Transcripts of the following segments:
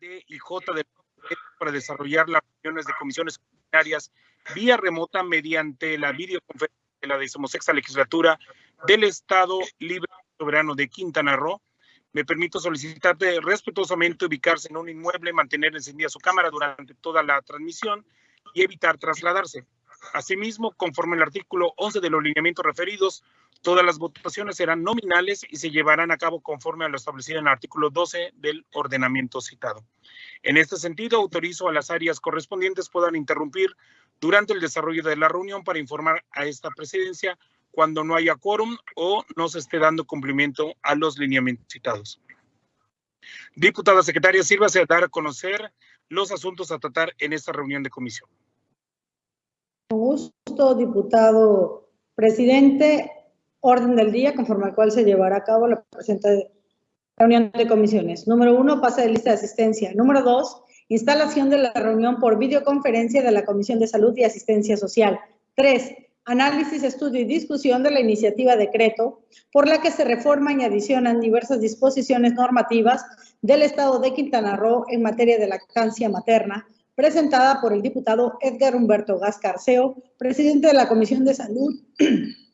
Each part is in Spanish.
D y J para desarrollar las reuniones de comisiones comunitarias vía remota mediante la videoconferencia de la decimosexta legislatura del Estado Libre Soberano de Quintana Roo. Me permito solicitarte respetuosamente ubicarse en un inmueble, mantener encendida su cámara durante toda la transmisión y evitar trasladarse. Asimismo, conforme al artículo 11 de los lineamientos referidos, todas las votaciones serán nominales y se llevarán a cabo conforme a lo establecido en el artículo 12 del ordenamiento citado. En este sentido, autorizo a las áreas correspondientes puedan interrumpir durante el desarrollo de la reunión para informar a esta presidencia cuando no haya quórum o no se esté dando cumplimiento a los lineamientos citados. Diputada secretaria, sírvase a dar a conocer los asuntos a tratar en esta reunión de comisión. Con gusto, diputado presidente. Orden del día, conforme al cual se llevará a cabo la presente reunión de comisiones. Número uno, pase de lista de asistencia. Número dos, instalación de la reunión por videoconferencia de la Comisión de Salud y Asistencia Social. Tres, análisis, estudio y discusión de la iniciativa decreto por la que se reforman y adicionan diversas disposiciones normativas del Estado de Quintana Roo en materia de lactancia materna, presentada por el diputado Edgar Humberto Gascarceo, presidente de la Comisión de Salud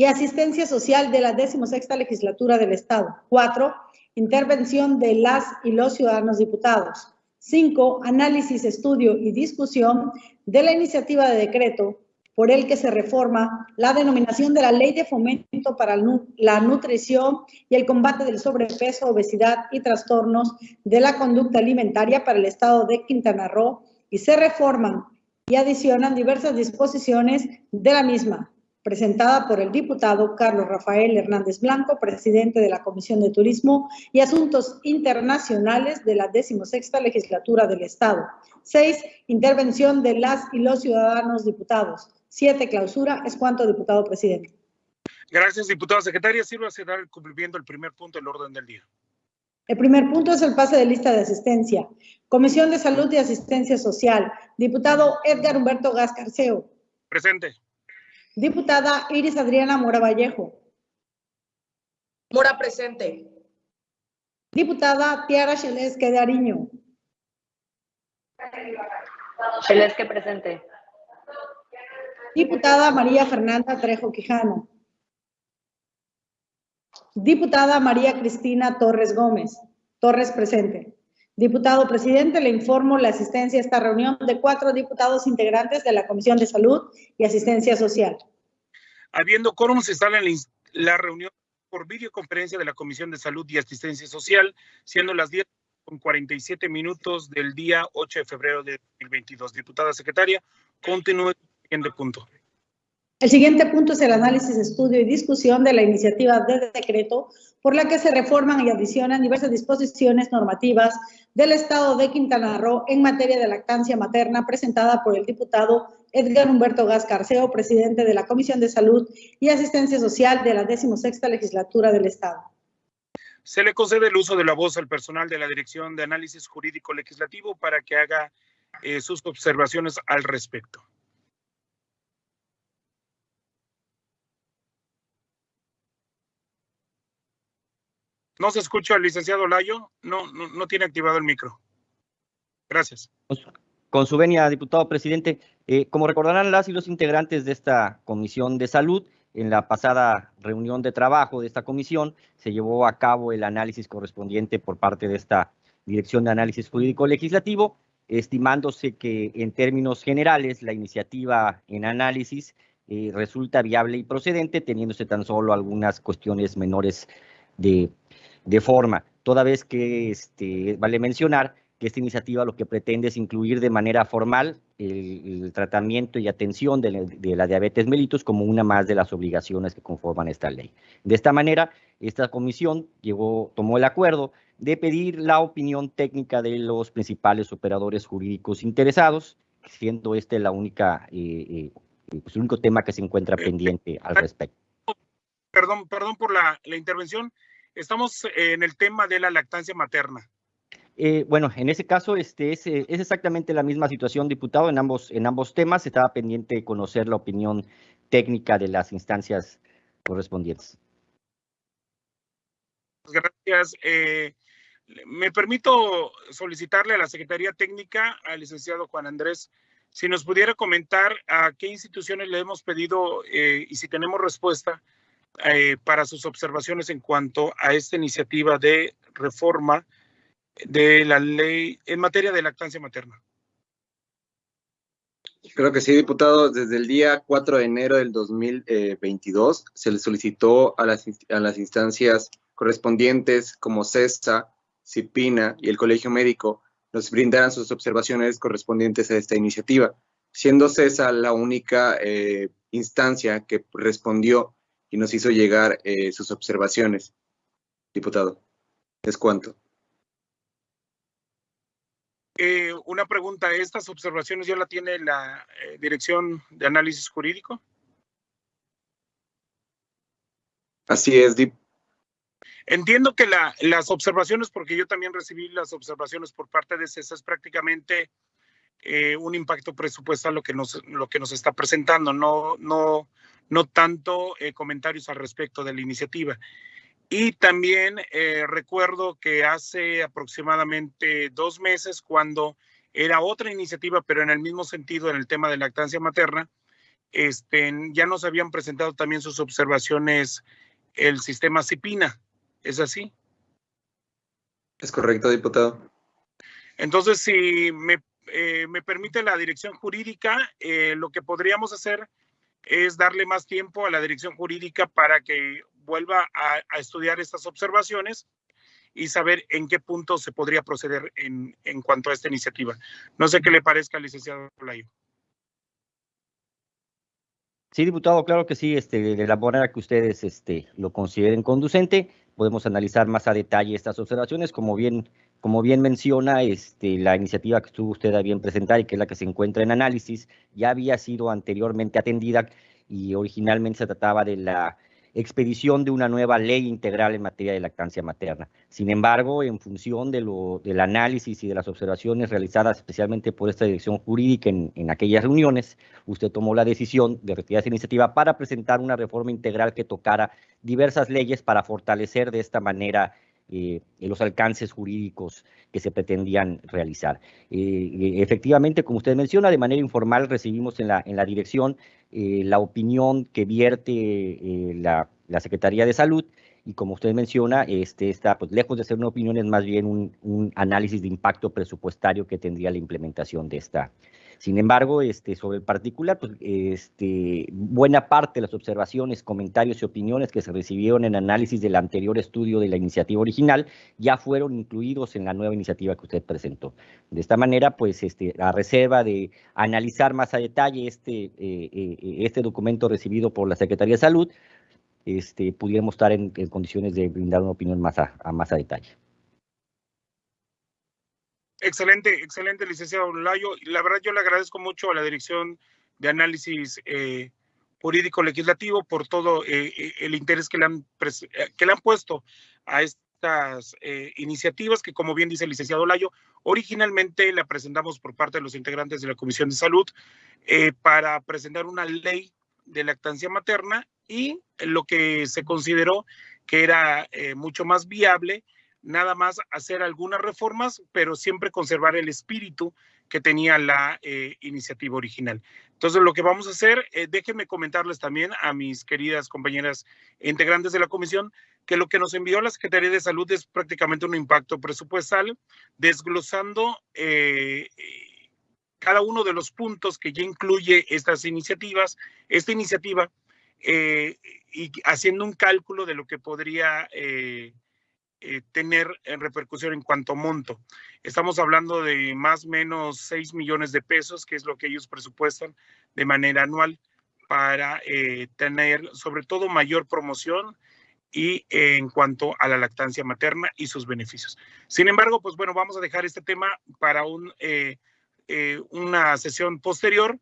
y Asistencia Social de la 16 Legislatura del Estado. Cuatro, intervención de las y los ciudadanos diputados. Cinco, análisis, estudio y discusión de la iniciativa de decreto por el que se reforma la denominación de la Ley de Fomento para la Nutrición y el Combate del Sobrepeso, Obesidad y Trastornos de la Conducta Alimentaria para el Estado de Quintana Roo y se reforman y adicionan diversas disposiciones de la misma, presentada por el diputado Carlos Rafael Hernández Blanco, presidente de la Comisión de Turismo y Asuntos Internacionales de la 16 Legislatura del Estado. Seis, intervención de las y los ciudadanos diputados. Siete, clausura. Es cuanto, diputado presidente. Gracias, diputada secretaria. Sirva a dar el cumplimiento del primer punto del orden del día. El primer punto es el pase de lista de asistencia. Comisión de Salud y Asistencia Social. Diputado Edgar Humberto Gascarceo. Presente. Diputada Iris Adriana Mora Vallejo. Mora presente. Diputada Tiara Chelesque de Ariño. Chelesque presente. Diputada María Fernanda Trejo Quijano. Diputada María Cristina Torres Gómez. Torres presente. Diputado presidente, le informo la asistencia a esta reunión de cuatro diputados integrantes de la Comisión de Salud y Asistencia Social. Habiendo quórum, se instala en la reunión por videoconferencia de la Comisión de Salud y Asistencia Social, siendo las 10 con 47 minutos del día 8 de febrero de 2022. Diputada secretaria, continúe el siguiente punto. El siguiente punto es el análisis, estudio y discusión de la iniciativa de decreto por la que se reforman y adicionan diversas disposiciones normativas del Estado de Quintana Roo en materia de lactancia materna presentada por el diputado Edgar Humberto Gascarceo, presidente de la Comisión de Salud y Asistencia Social de la 16 Legislatura del Estado. Se le concede el uso de la voz al personal de la Dirección de Análisis Jurídico Legislativo para que haga eh, sus observaciones al respecto. No se escucha al licenciado Layo, no, no, tiene activado el micro. Gracias. Con su venia, diputado presidente, eh, como recordarán las y los integrantes de esta Comisión de Salud, en la pasada reunión de trabajo de esta comisión se llevó a cabo el análisis correspondiente por parte de esta Dirección de Análisis Jurídico Legislativo, estimándose que en términos generales la iniciativa en análisis eh, resulta viable y procedente, teniéndose tan solo algunas cuestiones menores de de forma, toda vez que este, vale mencionar que esta iniciativa lo que pretende es incluir de manera formal el, tratamiento y atención de la, diabetes mellitus como una más de las obligaciones que conforman esta ley. De esta manera, esta comisión llegó, tomó el acuerdo de pedir la opinión técnica de los principales operadores jurídicos interesados, siendo este la única, eh, eh, pues, el único tema que se encuentra pendiente al respecto. Perdón, perdón por la intervención. Estamos en el tema de la lactancia materna. Eh, bueno, en ese caso este, es, es, exactamente la misma situación, diputado, en ambos, en ambos temas. Estaba pendiente de conocer la opinión técnica de las instancias correspondientes. Gracias. Eh, Me permito solicitarle a la Secretaría Técnica, al licenciado Juan Andrés, si nos pudiera comentar a qué instituciones le hemos pedido eh, y si tenemos respuesta eh, para sus observaciones en cuanto a esta iniciativa de reforma de la ley en materia de lactancia materna. Creo que sí, diputado. Desde el día 4 de enero del 2022 se le solicitó a las, a las instancias correspondientes como CESA, CIPINA y el Colegio Médico nos brindaran sus observaciones correspondientes a esta iniciativa, siendo CESA la única eh, instancia que respondió y nos hizo llegar eh, sus observaciones. Diputado, es cuanto. Eh, una pregunta, ¿estas observaciones ya la tiene la eh, Dirección de Análisis Jurídico? Así es, Dip. Entiendo que la, las observaciones, porque yo también recibí las observaciones por parte de CESA, es prácticamente eh, un impacto presupuestal lo que nos, lo que nos está presentando, no, no, no tanto comentarios al respecto de la iniciativa. Y también eh, recuerdo que hace aproximadamente dos meses, cuando era otra iniciativa, pero en el mismo sentido, en el tema de lactancia materna, este, ya nos habían presentado también sus observaciones el sistema CIPINA. ¿Es así? Es correcto, diputado. Entonces, si me, eh, me permite la dirección jurídica, eh, lo que podríamos hacer es darle más tiempo a la dirección jurídica para que vuelva a, estudiar estas observaciones y saber en qué punto se podría proceder en, en, cuanto a esta iniciativa. No sé qué le parezca licenciado Layo. Sí, diputado, claro que sí, este, de la manera que ustedes este, lo consideren conducente, podemos analizar más a detalle estas observaciones. Como bien, como bien menciona, este, la iniciativa que estuvo usted a bien presentar y que es la que se encuentra en análisis, ya había sido anteriormente atendida y originalmente se trataba de la expedición de una nueva ley integral en materia de lactancia materna. Sin embargo, en función de lo, del análisis y de las observaciones realizadas especialmente por esta dirección jurídica en, en aquellas reuniones, usted tomó la decisión de retirar esa iniciativa para presentar una reforma integral que tocara diversas leyes para fortalecer de esta manera eh, los alcances jurídicos que se pretendían realizar. Eh, eh, efectivamente, como usted menciona, de manera informal recibimos en la, en la dirección la opinión que vierte la, la, Secretaría de Salud y como usted menciona, este está pues, lejos de ser una opinión, es más bien un análisis de impacto presupuestario que tendría la implementación de esta, sin embargo, este, sobre el particular, pues, este, buena parte de las observaciones, comentarios y opiniones que se recibieron en análisis del anterior estudio de la iniciativa original ya fueron incluidos en la nueva iniciativa que usted presentó. De esta manera, pues, este, a reserva de analizar más a detalle este, eh, eh, este documento recibido por la Secretaría de Salud, este, pudiéramos estar en, condiciones de brindar una opinión más a más a detalle. Excelente, excelente, licenciado Layo. La verdad, yo le agradezco mucho a la Dirección de Análisis eh, Jurídico Legislativo por todo eh, eh, el interés que le, han que le han puesto a estas iniciativas que, como bien dice el licenciado Layo, originalmente la presentamos por parte de los integrantes de la Comisión de Salud para presentar una ley de lactancia materna y lo que se consideró que era mucho más viable nada más hacer algunas reformas, pero siempre conservar el espíritu que tenía la eh, iniciativa original. Entonces, lo que vamos a hacer, eh, déjenme comentarles también a mis queridas compañeras integrantes de la comisión, que lo que nos envió la Secretaría de Salud es prácticamente un impacto presupuestal, desglosando eh, cada uno de los puntos que ya incluye estas iniciativas, esta iniciativa, y haciendo un cálculo de lo que podría eh, tener en repercusión en cuanto monto. Estamos hablando de más o menos 6 millones de pesos, que es lo que ellos presupuestan de manera anual para eh, tener sobre todo mayor promoción y en cuanto a la lactancia materna y sus beneficios. Sin embargo, pues bueno, vamos a dejar este tema para un, eh, una sesión posterior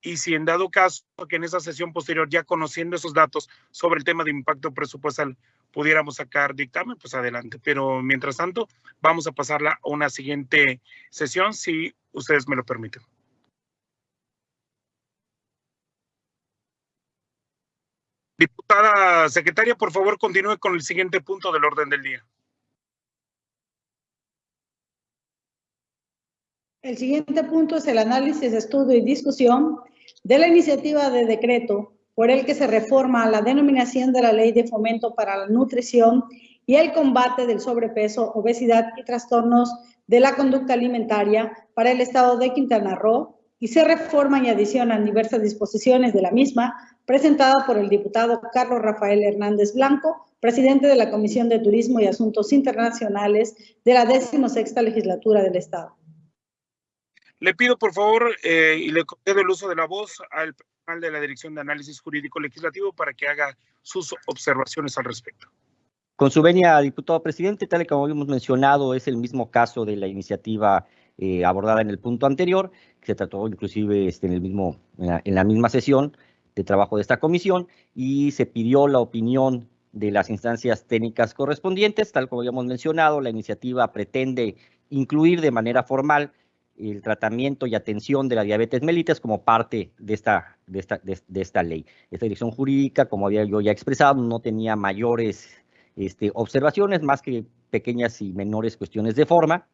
y si en dado caso que en esa sesión posterior, ya conociendo esos datos sobre el tema de impacto presupuestal, pudiéramos sacar dictamen, pues adelante. Pero mientras tanto, vamos a pasarla a una siguiente sesión, si ustedes me lo permiten. Diputada secretaria, por favor, continúe con el siguiente punto del orden del día. El siguiente punto es el análisis, estudio y discusión de la iniciativa de decreto por el que se reforma la denominación de la Ley de Fomento para la Nutrición y el combate del sobrepeso, obesidad y trastornos de la conducta alimentaria para el Estado de Quintana Roo y se reforman y adicionan diversas disposiciones de la misma presentada por el diputado Carlos Rafael Hernández Blanco, presidente de la Comisión de Turismo y Asuntos Internacionales de la 16 legislatura del Estado. Le pido, por favor, eh, y le concedo el uso de la voz al de la Dirección de Análisis Jurídico Legislativo para que haga sus observaciones al respecto. Con su venia, diputado presidente, tal y como hemos mencionado, es el mismo caso de la iniciativa eh, abordada en el punto anterior, que se trató inclusive este, en, el mismo, en la misma sesión de trabajo de esta comisión y se pidió la opinión de las instancias técnicas correspondientes. Tal como habíamos mencionado, la iniciativa pretende incluir de manera formal el tratamiento y atención de la diabetes mellitus como parte de esta, de esta, de, esta ley. Esta dirección jurídica, como había yo ya expresado, no tenía mayores este, observaciones, más que pequeñas y menores cuestiones de forma,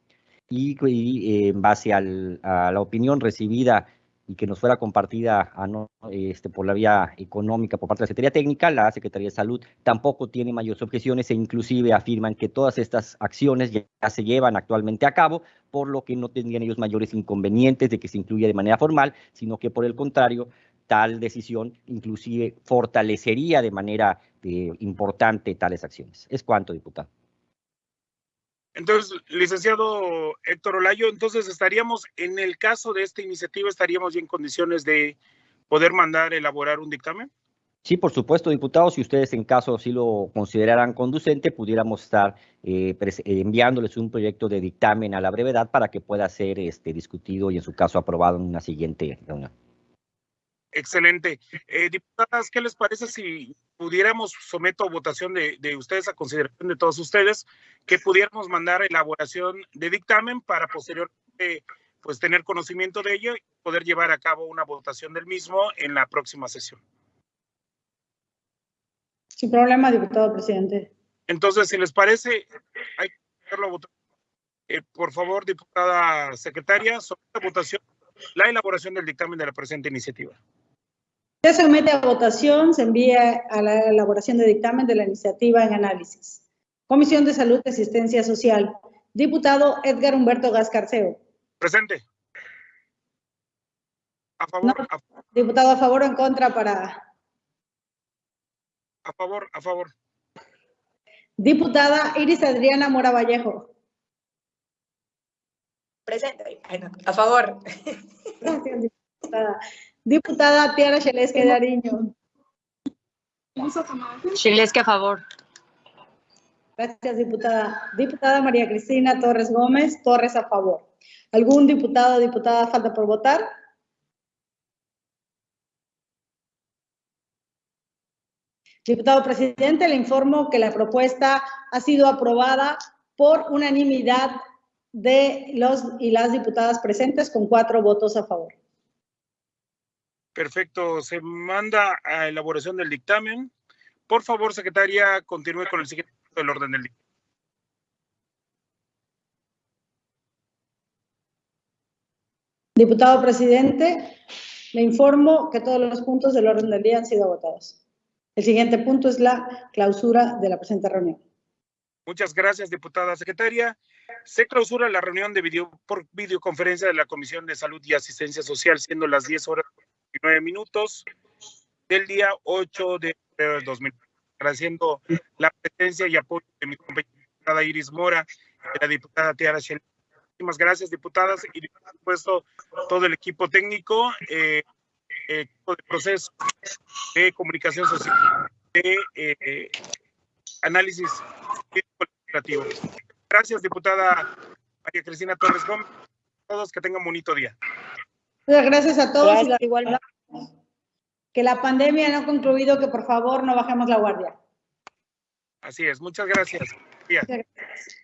y, y eh, en base a la opinión recibida y que nos fuera compartida a no, este, por la vía económica por parte de la Secretaría Técnica, la Secretaría de Salud tampoco tiene mayores objeciones e inclusive afirman que todas estas acciones ya, ya se llevan actualmente a cabo, por lo que no tendrían ellos mayores inconvenientes de que se incluya de manera formal, sino que por el contrario, tal decisión inclusive fortalecería de manera eh, importante tales acciones. Es cuanto, diputado. Entonces, licenciado Héctor Olayo, entonces estaríamos, en el caso de esta iniciativa, estaríamos ya en condiciones de poder mandar elaborar un dictamen. Sí, por supuesto, diputados, si ustedes en caso sí lo consideraran conducente, pudiéramos estar eh, enviándoles un proyecto de dictamen a la brevedad para que pueda ser este, discutido y en su caso aprobado en una siguiente reunión. Excelente. Eh, diputadas, ¿qué les parece si pudiéramos, someto a votación de, de, ustedes, a consideración de todos ustedes, que pudiéramos mandar elaboración de dictamen para posteriormente pues tener conocimiento de ello y poder llevar a cabo una votación del mismo en la próxima sesión? Sin problema, diputado presidente. Entonces, si les parece, hay que hacerlo a votación. Eh, por favor, diputada secretaria, somete a votación la elaboración del dictamen de la presente iniciativa. Se somete a votación, se envía a la elaboración de dictamen de la iniciativa en análisis. Comisión de Salud y Asistencia Social. Diputado Edgar Humberto Gascarceo. Presente. A favor, no, a, diputado a favor o en contra para. A favor, a favor. Diputada Iris Adriana Mora Vallejo. Presente. A favor. Gracias, diputada. Diputada Tiara Chelesque de Ariño. Chelesque a favor. Gracias, diputada. Diputada María Cristina Torres Gómez, Torres a favor. ¿Algún diputado o diputada falta por votar? Diputado presidente, le informo que la propuesta ha sido aprobada por unanimidad de los y las diputadas presentes con cuatro votos a favor. Perfecto, se manda a elaboración del dictamen. Por favor, secretaria, continúe con el siguiente punto del orden del día. Diputado presidente, le informo que todos los puntos del orden del día han sido votados. El siguiente punto es la clausura de la presente reunión. Muchas gracias, diputada secretaria. Se clausura la reunión de video por videoconferencia de la Comisión de Salud y Asistencia Social, siendo las 10 horas y 9 minutos del día 8 de febrero del 2000. Agradeciendo la presencia y apoyo de mi compañera Iris Mora de la diputada Tiara Shell. Muchísimas gracias, diputadas, y por supuesto todo el equipo técnico, eh, equipo de proceso de comunicación social, de eh, análisis legislativo. Gracias, diputada María Cristina Torres Gómez. Todos que tengan bonito día. Muchas gracias a todos. Gracias. Y la, que la pandemia no ha concluido, que por favor no bajemos la guardia. Así es, muchas gracias. Muchas gracias.